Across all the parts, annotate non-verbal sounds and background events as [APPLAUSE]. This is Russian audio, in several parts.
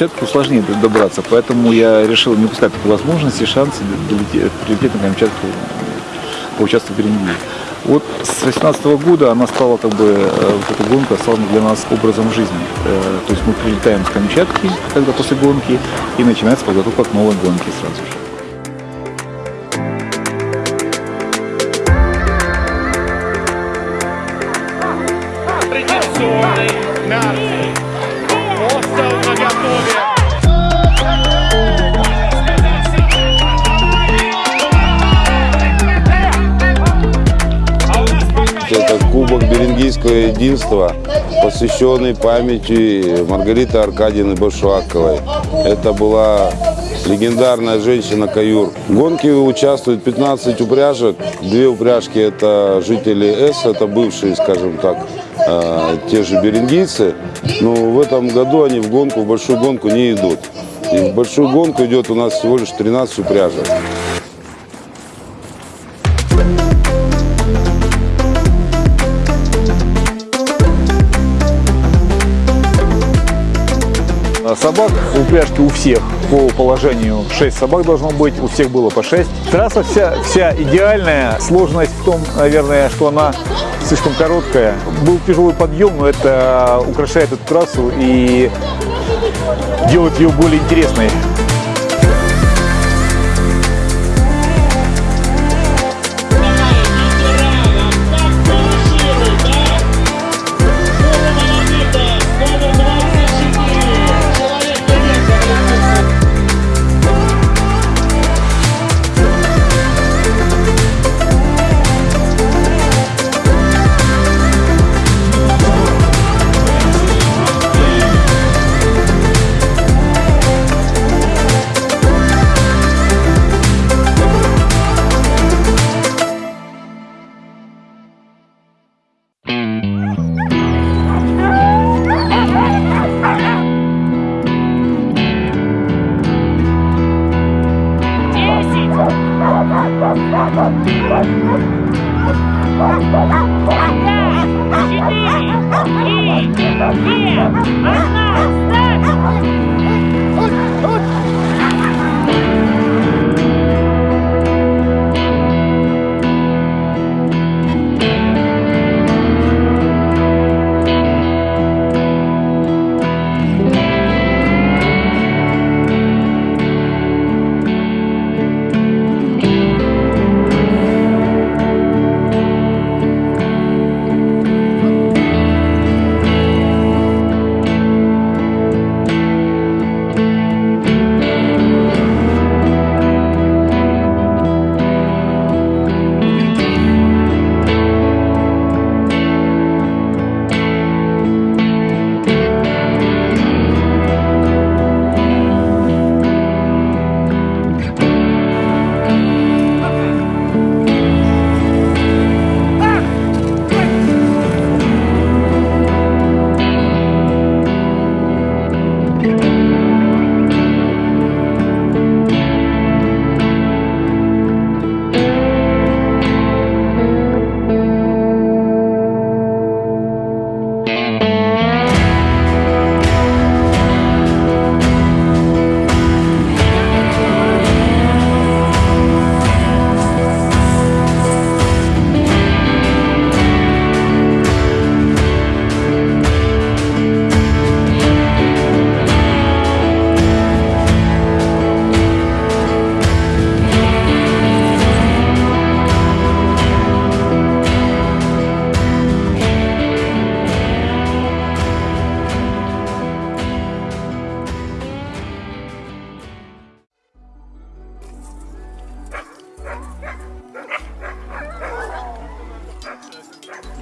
Камчатку сложнее добраться, поэтому я решил не упускать такой возможности, шансы прилететь на Камчатку, поучаствовать в Берингии. Вот с 2018 года она стала как бы, э, вот эта гонка стала для нас образом жизни. Э, То есть мы прилетаем с Камчатки, когда после гонки, и начинается подготовка к новой гонке сразу же. Единства, посвященный памяти Маргариты Аркадьевны Башуаковой. Это была легендарная женщина-каюр. В гонке участвует 15 упряжек. Две упряжки – это жители С, это бывшие, скажем так, э, те же берингийцы. Но в этом году они в гонку, в большую гонку не идут. И в большую гонку идет у нас всего лишь 13 упряжек. Собак в упряжке у всех по положению 6 собак должно быть, у всех было по 6. Трасса вся, вся идеальная, сложность в том, наверное, что она слишком короткая. Был тяжелый подъем, но это украшает эту трассу и делает ее более интересной.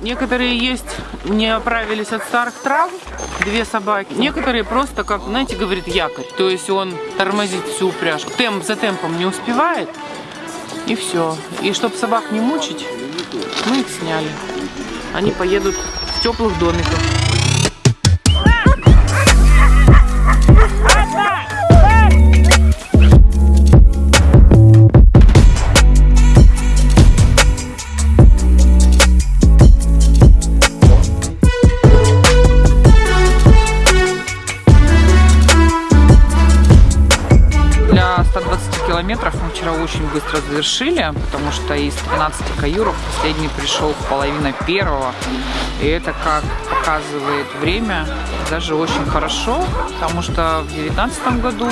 Некоторые есть, не оправились от старых трав, две собаки. Некоторые просто, как, знаете, говорит якорь. То есть он тормозит всю упряжку. Темп за темпом не успевает, и все. И чтобы собак не мучить, мы их сняли. Они поедут в теплых домиках. Завершили, потому что из 13 каюров последний пришел в половина первого. И это, как показывает время, даже очень хорошо, потому что в 2019 году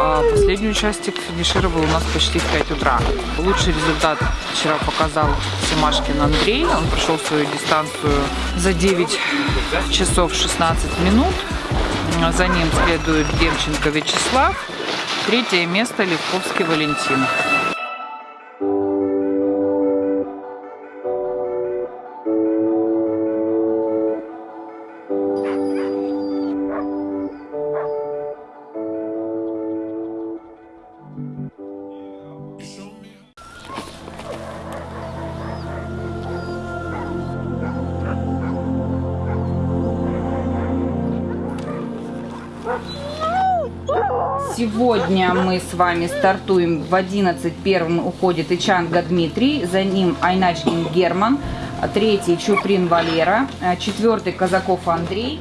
а, последний участник финишировал у нас почти в 5 утра. Лучший результат вчера показал Семашкин Андрей. Он прошел свою дистанцию за 9 часов 16 минут. За ним следует Демченко Вячеслав. Третье место Левковский Валентин. Мы с вами стартуем в 11 первым уходит Ичанга Дмитрий, за ним Айначкин Герман, третий Чуприн Валера, четвертый Казаков Андрей,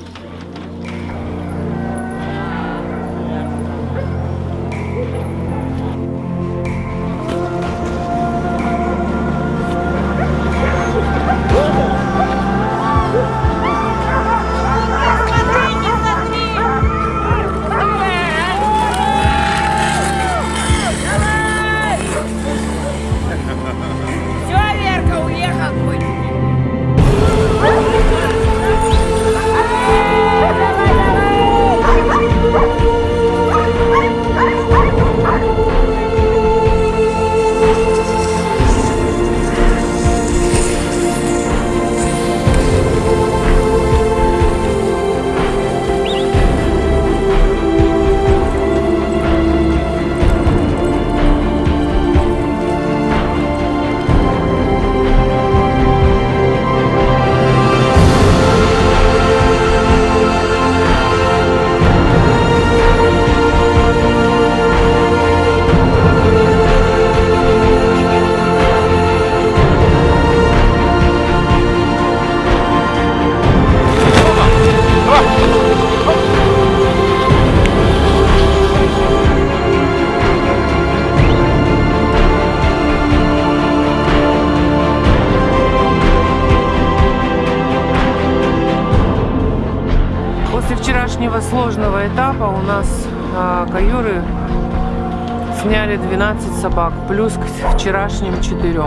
собак, плюс к вчерашним 4.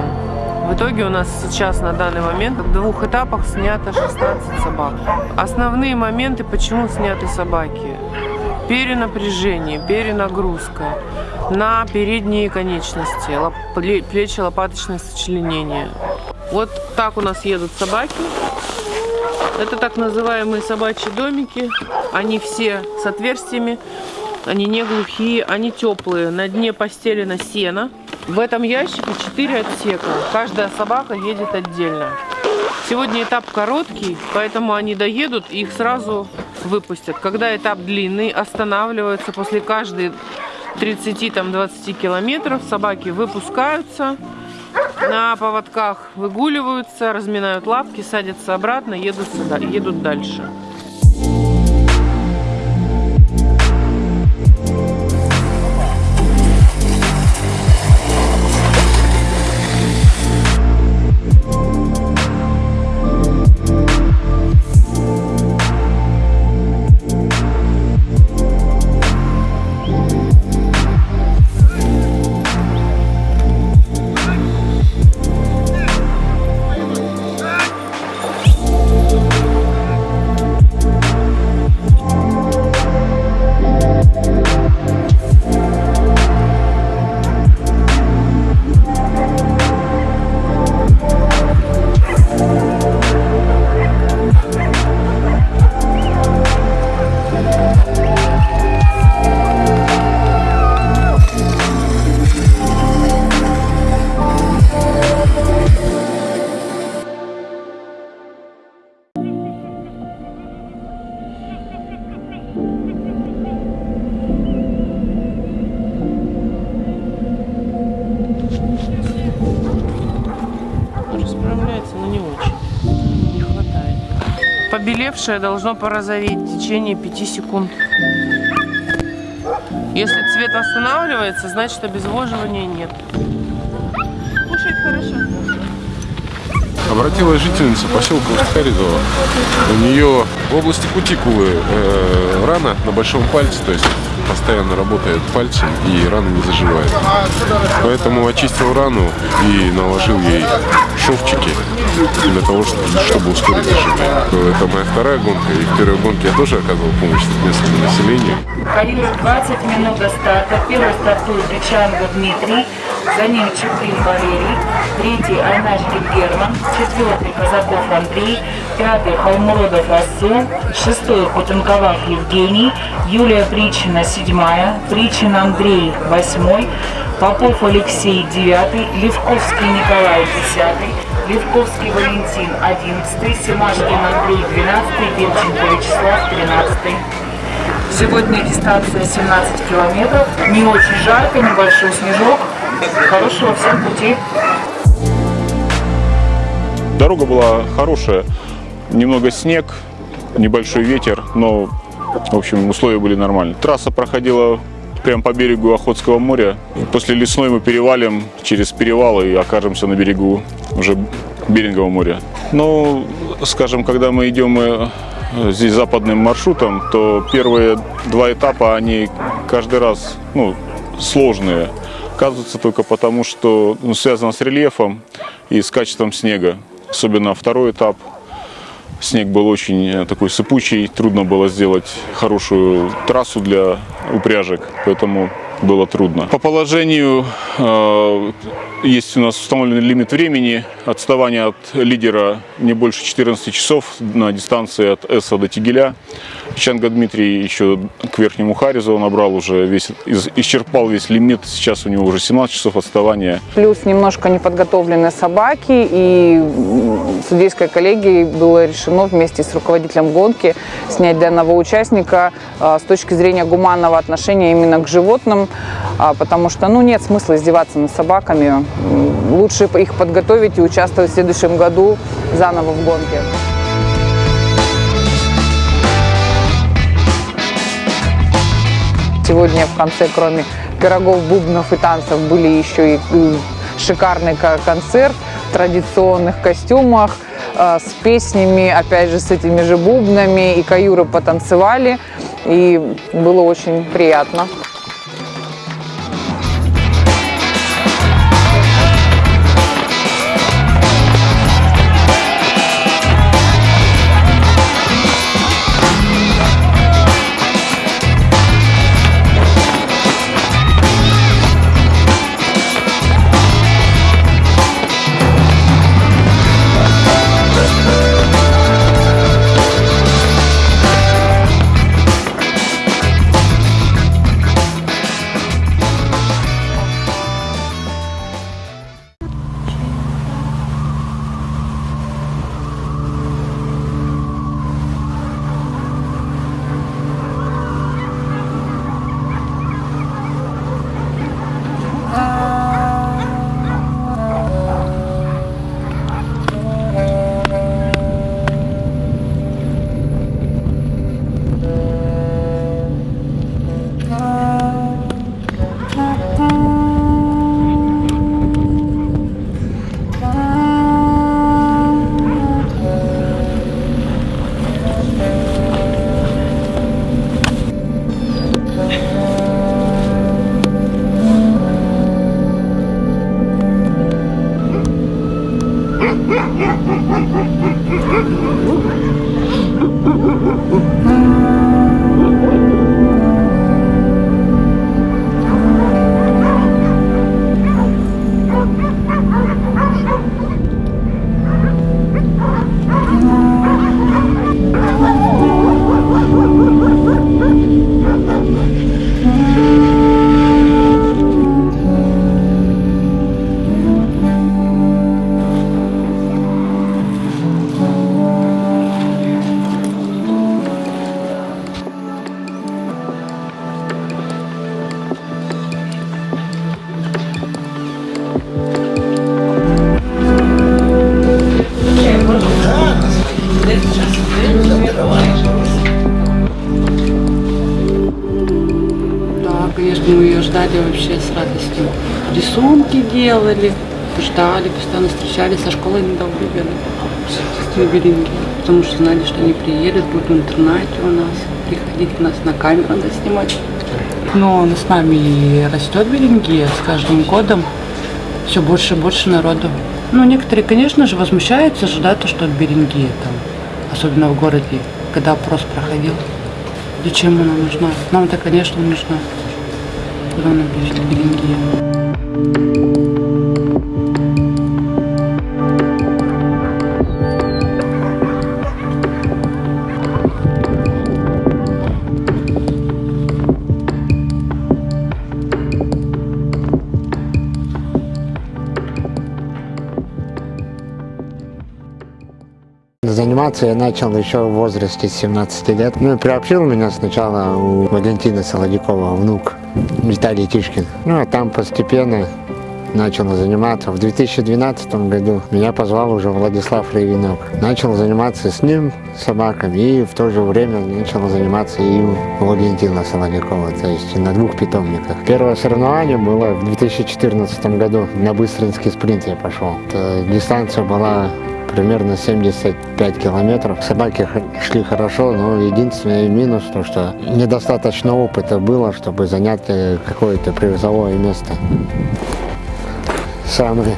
В итоге у нас сейчас на данный момент в двух этапах снято 16 собак. Основные моменты, почему сняты собаки. Перенапряжение, перенагрузка на передние конечности, плечи, лопаточное сочленение. Вот так у нас едут собаки. Это так называемые собачьи домики. Они все с отверстиями. Они не глухие, они теплые. На дне постелено сено. В этом ящике 4 отсека. Каждая собака едет отдельно. Сегодня этап короткий, поэтому они доедут и их сразу выпустят. Когда этап длинный, останавливаются после каждой 30-20 километров. Собаки выпускаются, на поводках выгуливаются, разминают лапки, садятся обратно, едут, сюда, едут дальше. Побелевшее должно порозоветь в течение 5 секунд. Если цвет останавливается, значит обезвоживания нет. Кушает хорошо. Обратилась жительница поселка Усть-Харизово. У нее в области кутикулы э, рана на большом пальце, то есть постоянно работает пальцем и рана не заживает. Поэтому очистил рану и наложил ей шовчики для того, чтобы, ускорить заживление. Это моя вторая гонка, и в первой гонке я тоже оказывал помощь местному населению. Калибр 20 минут до старта. Первый стартует Ричанго Дмитрий, за ним Чеплин Валерий, третий Айначкин Герман, четвертый Казаков Андрей, пятый Холмродов Асу, шестой Кутенковав Евгений, Юлия Причина седьмая, Причин Андрей восьмой, Попов Алексей девятый, Левковский Николай десятый, Левковский Валентин одиннадцатый, Семашкин Андрей двенадцатый, Демченко Вячеслав тринадцатый. Сегодня дистанция 17 километров. Не очень жарко, небольшой снежок. Хорошего всем пути. Дорога была хорошая, немного снег, небольшой ветер, но, в общем, условия были нормальные. Трасса проходила прямо по берегу Охотского моря. После лесной мы перевалим через перевал и окажемся на берегу уже Берингового моря. Но, скажем, когда мы идем э, здесь западным маршрутом, то первые два этапа, они каждый раз ну, сложные. Оказывается только потому, что ну, связано с рельефом и с качеством снега. Особенно второй этап. Снег был очень э, такой сыпучий, трудно было сделать хорошую трассу для упряжек, поэтому было трудно. По положению э, есть у нас установленный лимит времени. Отставание от лидера не больше 14 часов на дистанции от Эса до Тигеля. Чанга Дмитрий еще к Верхнему Харизу набрал уже весь, исчерпал весь лимит. Сейчас у него уже 17 часов отставания. Плюс немножко неподготовленные собаки, и судейской коллегией было решено вместе с руководителем гонки снять данного участника а, с точки зрения гуманного отношения именно к животным, а, потому что ну, нет смысла издеваться над собаками. Лучше их подготовить и участвовать в следующем году заново в гонке. Сегодня в конце, кроме пирогов, бубнов и танцев, были еще и м, шикарный ко- концерт в традиционных костюмах э, с песнями, опять же, с этими же бубнами. И каюры потанцевали, и было очень приятно. Что знали, что они приедут, будут в интернате у нас, приходить нас на камеру надо снимать. Но с нами растет Берингия с каждым годом, все больше и больше народу. Ну, некоторые, конечно же, возмущаются, ожидают, то, что от Берингии там, особенно в городе, когда опрос проходил. Зачем она нужна? Нам-то, конечно, нужна. Куда она бежит, Берингия? Заниматься я начал еще в возрасте 17 лет. Ну и приобщил меня сначала у Валентина Солодякова, внук Виталий Тишкин. Ну а там постепенно начал заниматься. В 2012 году меня позвал уже Владислав Левинок. Начал заниматься с ним собаками и в то же время начал заниматься и у Валентина Солодякова, то есть на двух питомниках. Первое соревнование было в 2014 году. На быстринский спринт я пошел. Это дистанция была примерно 75 километров. Собаки шли хорошо, но единственный минус то, что недостаточно опыта было, чтобы занять э, какое-то призовое место. Самые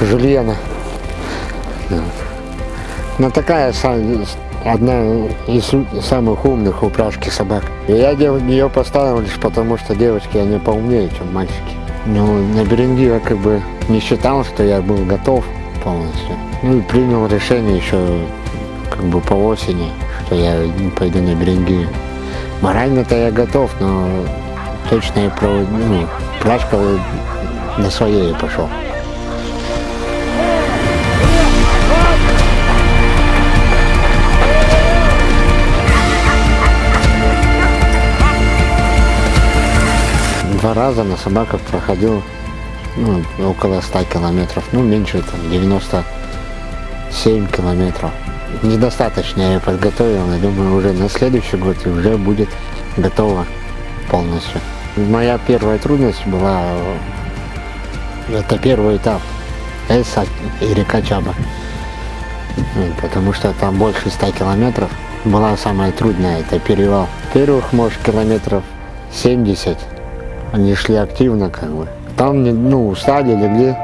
Жульена. Да. Такая одна из самых умных упряжки собак. Я ее поставил лишь потому, что девочки, они поумнее, чем мальчики. Ну, на Беренги я как бы не считал, что я был готов полностью. Ну и принял решение еще как бы по осени, что я пойду на Беренги. Морально-то я готов, но точно я про, ну, прашка на своей пошел. Раза на собаках проходил ну, около 100 километров, ну меньше, там 97 километров. Недостаточно я подготовил, я думаю, уже на следующий год уже будет готово полностью. Моя первая трудность была, э, это первый этап, Эса и река Чаба. Потому что там больше 100 километров. Была самая трудная, это перевал. Первых, может, километров 70 они шли активно, как бы. Там, ну, устали, легли.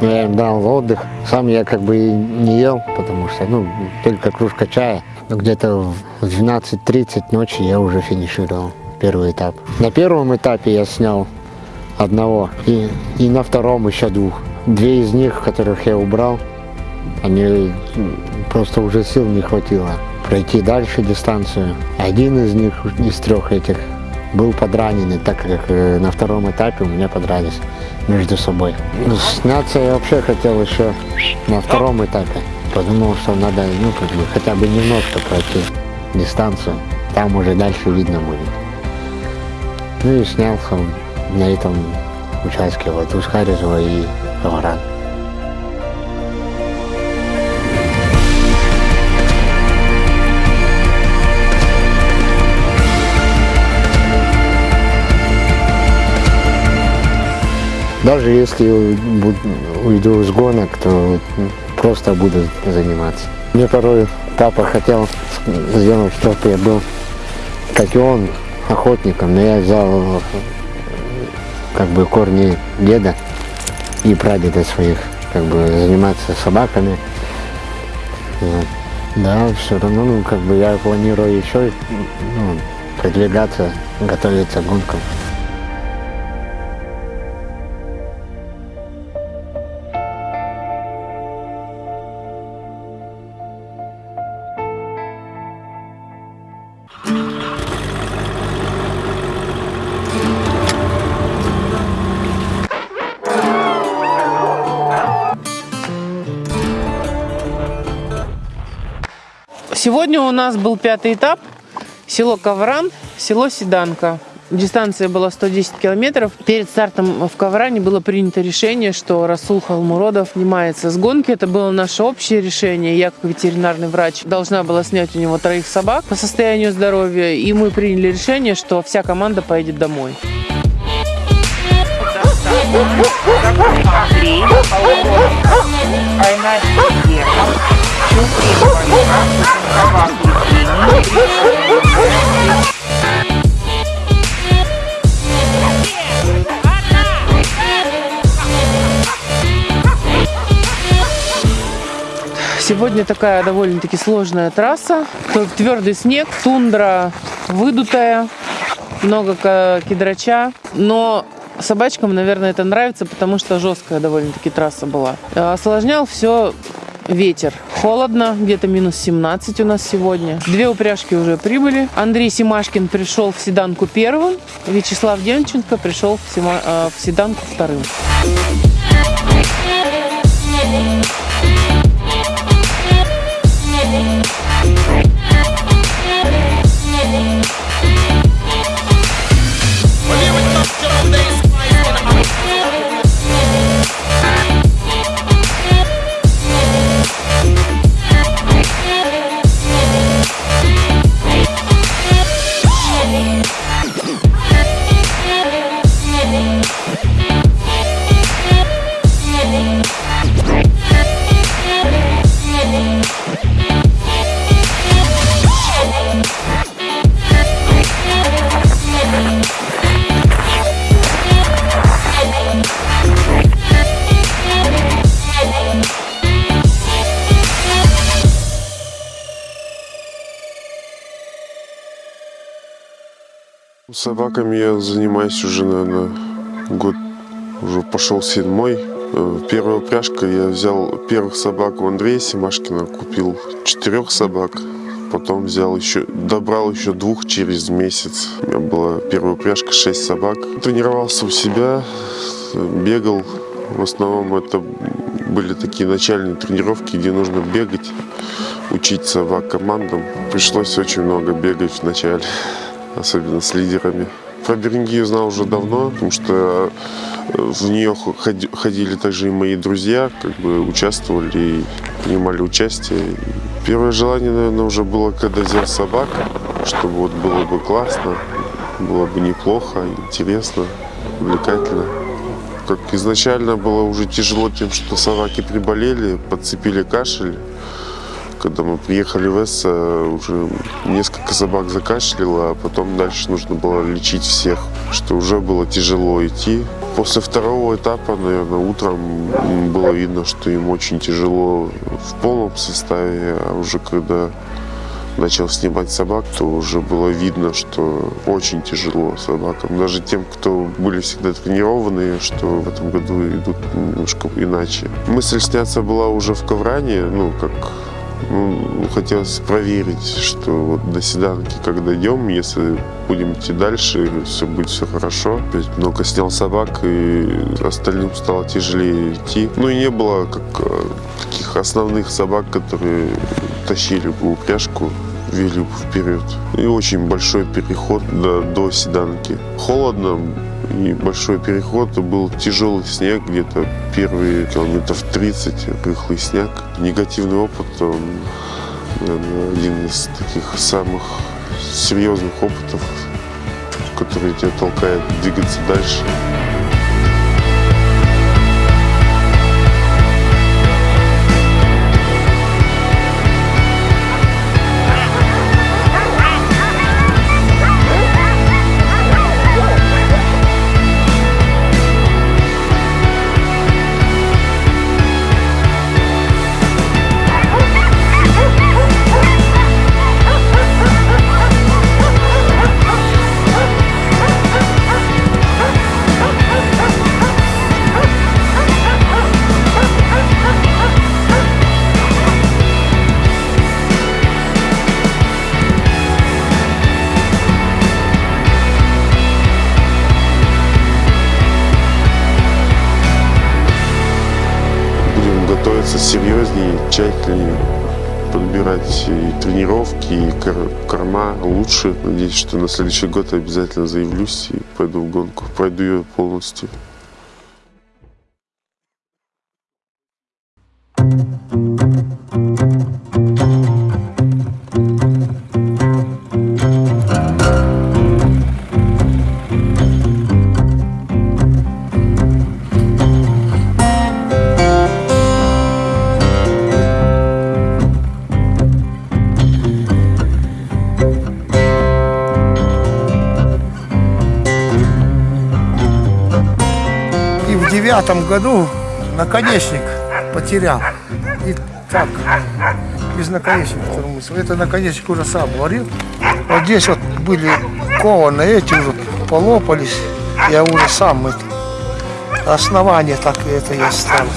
Я им дал отдых. Сам я как бы и не ел, потому что, ну, только кружка чая. Но где-то в 12.30 ночи я уже финишировал первый этап. На первом этапе я снял одного и, и на втором еще двух. Две из них, которых я убрал, они м, просто уже сил не хватило пройти дальше дистанцию. Один из них, из трех этих, был подраненный, так как э, на втором этапе у меня подрались между собой. Ну, Сняться я вообще хотел еще на втором этапе. Подумал, что надо ну, как бы, хотя бы немножко пройти дистанцию. Там уже дальше видно будет. Ну и снялся на этом участке вот Ускаризова и Говоран. Даже если уйду с гонок, то просто буду заниматься. Мне порой папа хотел сделать, чтобы я был, как и он, охотником, но я взял как бы корни деда и прадеда своих, как бы заниматься собаками. Да, все равно, ну, как бы я планирую еще ну, продвигаться, готовиться к гонкам. Сегодня у нас был пятый этап. Село Ковран, село Седанка. дистанция была 110 километров. Перед стартом в Ковране было принято решение, что Расул Халмуродов снимается с гонки. Это было наше общее решение. Я, как ветеринарный врач, должна была снять у него троих собак по состоянию здоровья. И мы приняли решение, что вся команда поедет домой. Герман, Сегодня такая довольно-таки сложная трасса. Твердый снег, тундра выдутая, много кедрача. Но собачкам, наверное, это нравится, потому что жесткая довольно-таки трасса была. А Осложнял все ветер. Холодно, где-то минус 17 у нас сегодня. Две упряжки уже прибыли. Андрей Симашкин пришел в седанку первым. Вячеслав Демченко пришел в, Сима- э, в седанку вторым. Собаками я занимаюсь уже, наверное, год уже пошел седьмой. Э, Первая упряжка я взял первых собак у Андрея Симашкина, купил четырех собак. Потом взял еще, добрал еще двух через месяц. У меня была первая упряжка, шесть собак. Тренировался у себя, бегал. В основном это были такие начальные тренировки, где нужно бегать, учить собак командам. Пришлось очень много бегать вначале особенно с лидерами. Про Берингию знал уже давно, потому что э, в нее ходи- ходили также и мои друзья, как бы участвовали принимали участие. Первое желание, наверное, уже было, когда взял собак, чтобы вот было бы классно, было бы неплохо, интересно, увлекательно. Как изначально было уже тяжело тем, что собаки приболели, подцепили кашель. Когда мы приехали в Эсса, уже несколько собак закашляло, а потом дальше нужно было лечить всех, что уже было тяжело идти. После второго этапа, наверное, утром было видно, что им очень тяжело в полном составе, а уже когда начал снимать собак, то уже было видно, что очень тяжело собакам. Даже тем, кто были всегда тренированные, что в этом году идут немножко иначе. Мысль сняться была уже в Ковране, ну, как ну, хотелось проверить, что вот до седанки, как дойдем, если будем идти дальше, все будет все хорошо. Опять много снял собак, и остальным стало тяжелее идти. Ну и не было как э, таких основных собак, которые тащили бы упряжку вели вперед. И очень большой переход до, до седанки. Холодно, и большой переход, был тяжелый снег, где-то первые километров 30, рыхлый снег. Негативный опыт, он, наверное, один из таких самых серьезных опытов, который тебя толкает двигаться дальше. Тщательнее, подбирать и тренировки, и кор- корма лучше. Надеюсь, что на следующий год обязательно заявлюсь и пойду в гонку. Пройду ее полностью. Году наконечник потерял. И так, без наконечника. Это наконечник уже сам варил. Вот здесь вот были кованы, эти уже полопались. Я уже сам это, основание так это я ставил.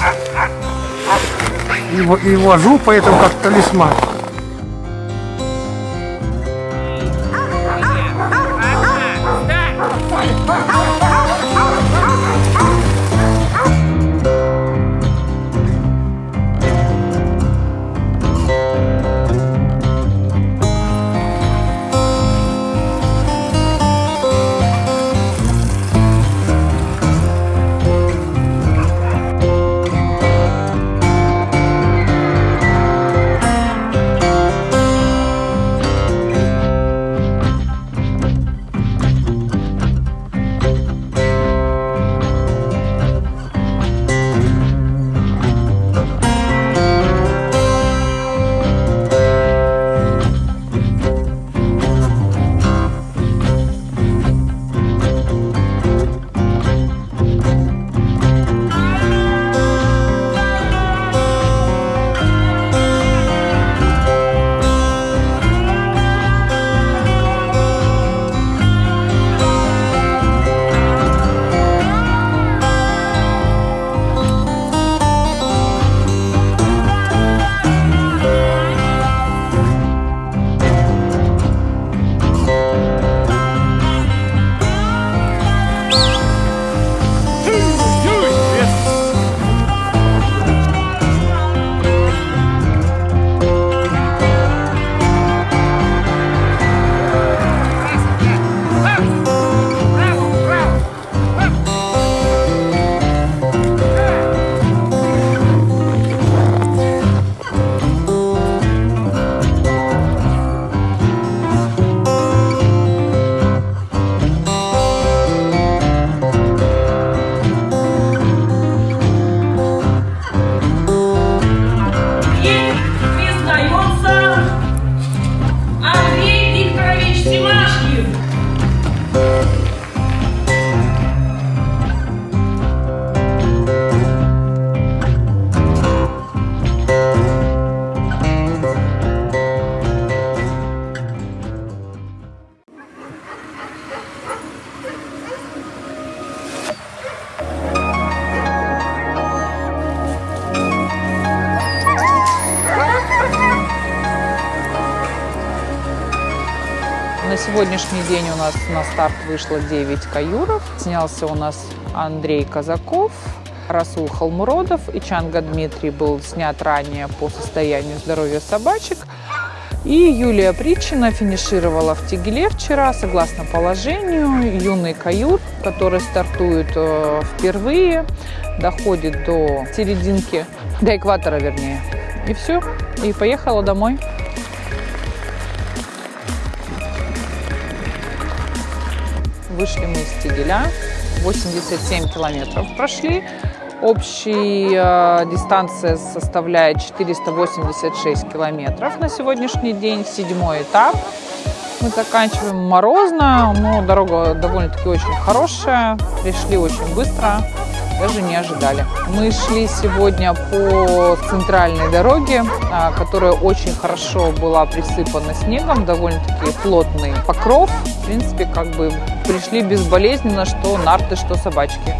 И, и вожу поэтому как талисман. День у нас на старт вышло 9 каюров. Снялся у нас Андрей Казаков, Расул Халмуродов и Чанга Дмитрий был снят ранее по состоянию здоровья собачек. И Юлия Притчина финишировала в Тигеле вчера, согласно положению. Юный каюр, который стартует э, впервые, доходит до серединки, до экватора вернее. И все, и поехала домой. Вышли мы из Тигеля, 87 километров прошли. Общая э, дистанция составляет 486 километров на сегодняшний день, седьмой этап. Мы заканчиваем морозно, но дорога довольно-таки очень хорошая. Пришли очень быстро, даже не ожидали. Мы шли сегодня по центральной дороге, а, которая очень хорошо была присыпана снегом, довольно-таки плотный покров. В принципе, как бы пришли безболезненно, что нарты, что собачки.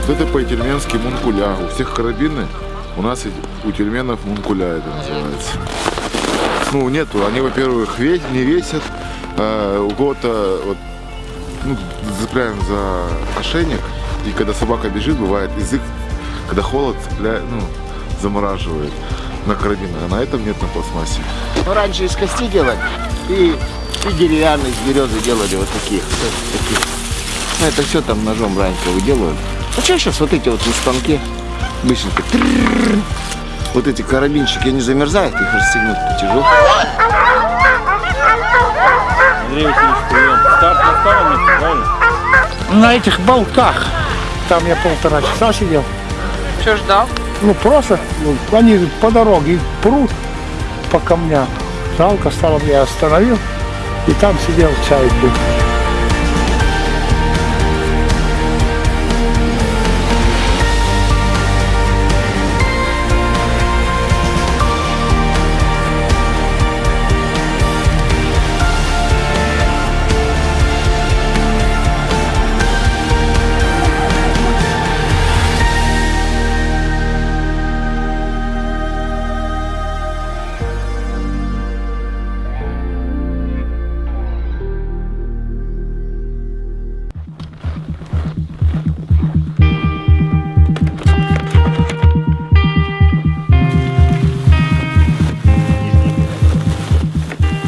Вот это по-тельменски мункуля. У всех карабины, у нас у тельменов мункуля это называется. Ну, нету. Они, во-первых, не весят. а у кого-то вот, ну, цепляем за ошейник. И когда собака бежит, бывает язык, когда холод цепляет, ну, замораживает на карабинах. А на этом нет на пластмассе. Ну, раньше из кости делали и, и деревянные из березы делали вот таких. вот таких. Ну, это все там ножом раньше выделывали. Ну, что сейчас вот эти вот на станке быстренько. Вот эти карабинчики, они замерзают, их расстегнуть тяжело. Андрей Васильевич, прием. Старт на старом месте, правильно? На этих болтах. Там я полтора часа сидел. Что ждал? Ну просто, ну, они по дороге прут по камням. Жалко стало, я остановил. И там сидел, чай пил.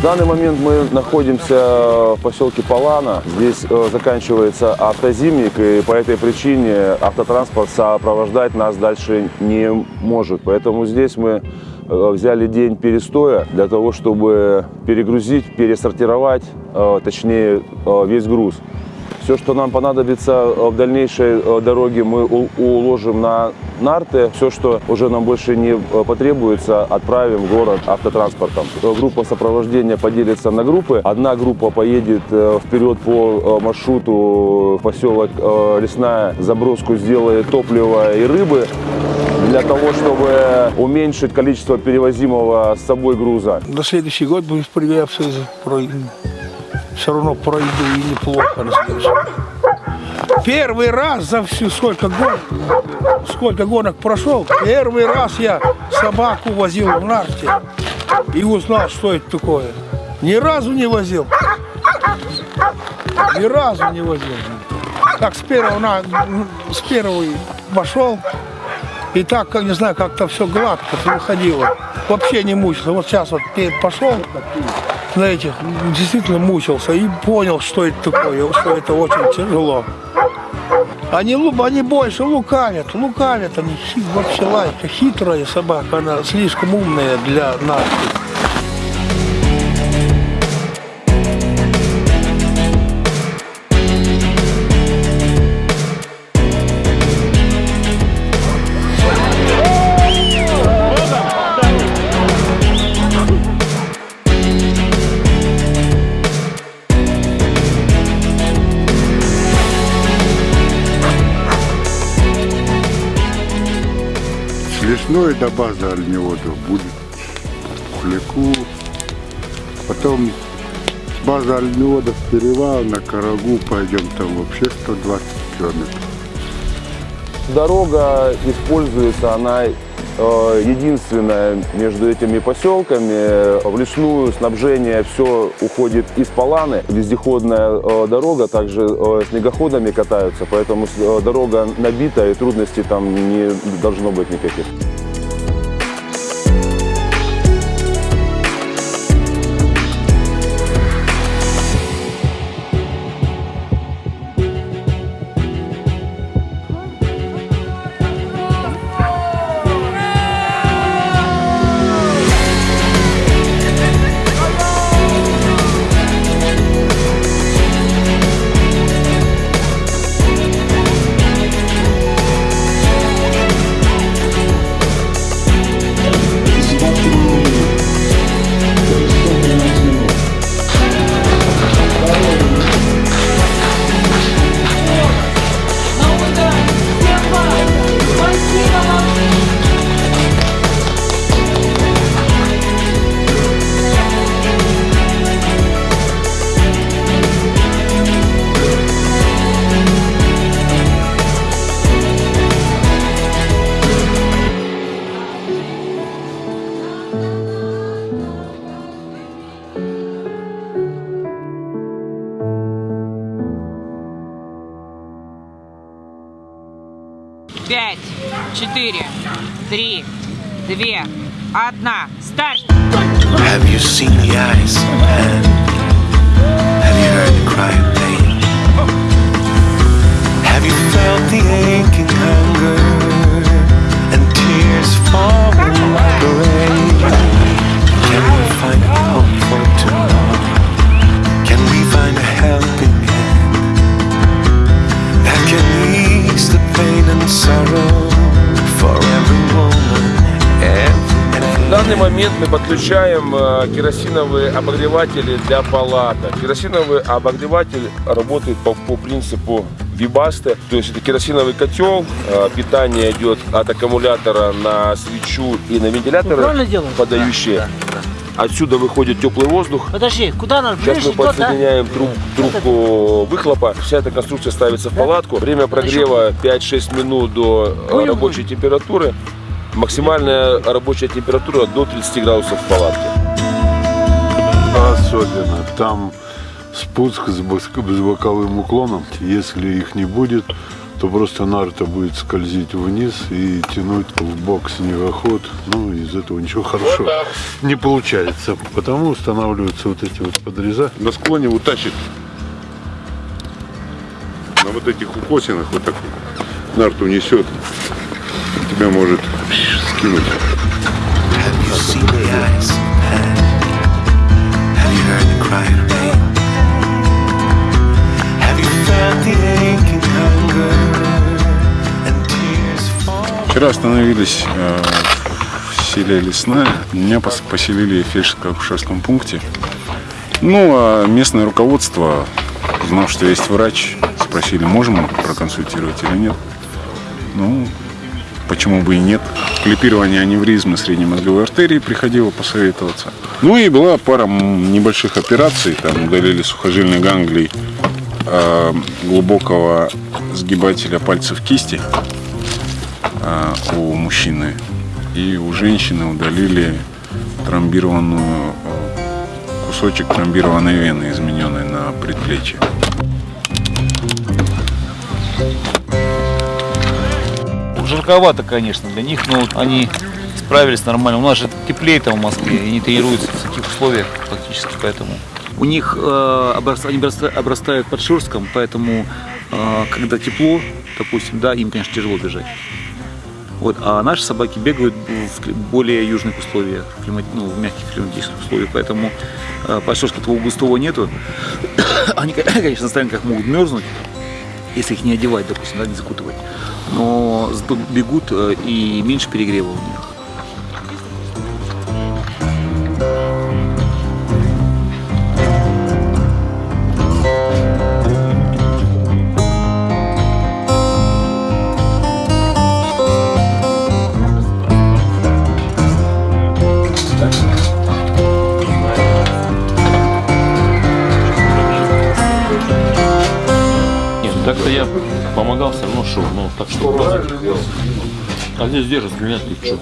Данный момент мы находимся в поселке Палана. Здесь э, заканчивается автозимник, и по этой причине автотранспорт сопровождать нас дальше не может. Поэтому здесь мы э, взяли день перестоя для того, чтобы перегрузить, пересортировать, э, точнее, весь груз. Все, что нам понадобится э, в дальнейшей э, дороге, мы уложим на нарты. Все, что уже нам больше не э, потребуется, отправим в город автотранспортом. Группа сопровождения поделится на группы. Одна группа поедет вперед по маршруту в поселок Лесная, заброску сделает топлива и рыбы для того, чтобы уменьшить количество перевозимого с собой груза. На следующий год будем проверяться, все равно пройду и неплохо следующий. Первый раз за всю сколько гонок, сколько гонок прошел, первый раз я собаку возил в нарте и узнал, что это такое. Ни разу не возил. Ни разу не возил. Так с первого, на, с первого вошел, и так, как не знаю, как-то все гладко выходило. Вообще не мучился. Вот сейчас вот пошел на этих, действительно мучился и понял, что это такое, что это очень тяжело. Они, они больше лукавят, лукавят они, вообще лайка, хитрая собака, она слишком умная для нас. С лесной до базы Альмиода будет Кулику. Потом с базы в перевал на Карагу пойдем, там вообще 120 километров. Дорога используется, она э, единственная между этими поселками. В лесную снабжение все уходит из Паланы. Вездеходная э, дорога, также э, снегоходами катаются, поэтому дорога набита и трудностей там не должно быть никаких. Одна. Мы подключаем э, керосиновые обогреватели для палаток. Керосиновый обогреватель работает по, по принципу Вибасты, то есть это керосиновый котел, э, питание идет от аккумулятора на свечу и на вентиляторы, правильно делаю? подающие. Отсюда выходит теплый воздух. Подожди, куда надо? Сейчас мы да? подсоединяем труб- трубку выхлопа. Вся эта конструкция ставится в палатку. Время прогрева 5-6 минут до э, рабочей температуры. Максимальная рабочая температура до 30 градусов в палатке. Особенно там спуск с, боковым уклоном. Если их не будет, то просто нарта будет скользить вниз и тянуть в бок снегоход. Ну, из этого ничего хорошего не получается. Потому устанавливаются вот эти вот подреза. На склоне утащит на вот этих укосинах вот так нарту несет. Тебя может скинуть. Вчера остановились э, в селе Лесная. Меня пос- поселили в фельдшерско-акушерском пункте. Ну, а местное руководство, узнав, что есть врач, спросили, можем проконсультировать или нет. Ну, почему бы и нет. Клипирование аневризмы средней мозговой артерии приходило посоветоваться. Ну и была пара небольших операций. Там удалили сухожильный ганглий э, глубокого сгибателя пальцев кисти а, у мужчины. И у женщины удалили тромбированную э, кусочек тромбированной вены, измененной на предплечье. Жарковато, конечно, для них, но они справились нормально. У нас же теплее там в Москве, и они тренируются в таких условиях практически, поэтому. У них э, обрас- они обраста- обрастают под шерстком, поэтому э, когда тепло, допустим, да, им, конечно, тяжело бежать. Вот, а наши собаки бегают в более южных условиях, климат- ну, в мягких климатических условиях, поэтому э, под шерсткой такого густого нету. [COUGHS] Они, [COUGHS] конечно, на стоянках могут мерзнуть, если их не одевать, допустим, да, не закутывать. Но бегут э, и меньше перегрева у них. А здесь держит меня ты что?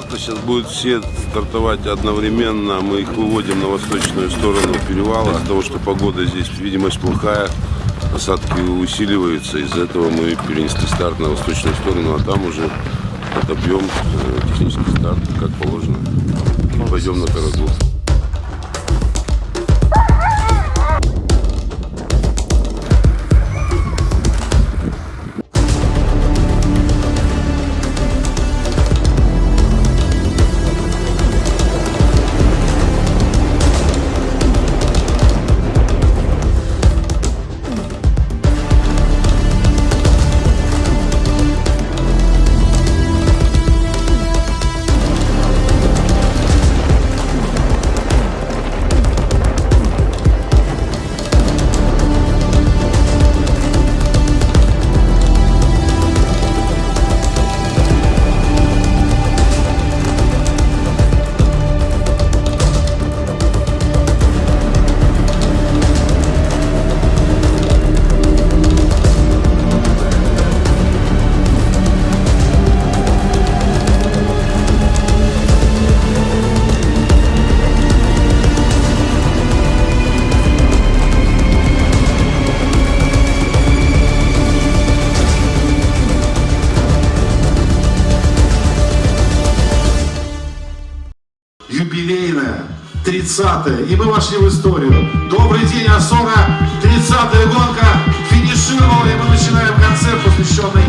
Старта сейчас будут все стартовать одновременно. Мы их выводим на восточную сторону перевала. Из-за того, что погода здесь, видимость плохая, осадки усиливаются. Из-за этого мы перенесли старт на восточную сторону, а там уже отобьем э, технический старт, как положено. И пойдем на Карагу. 30-е, и мы вошли в историю. Добрый день, Асора, 30-я гонка финишировала, и мы начинаем концерт, посвященный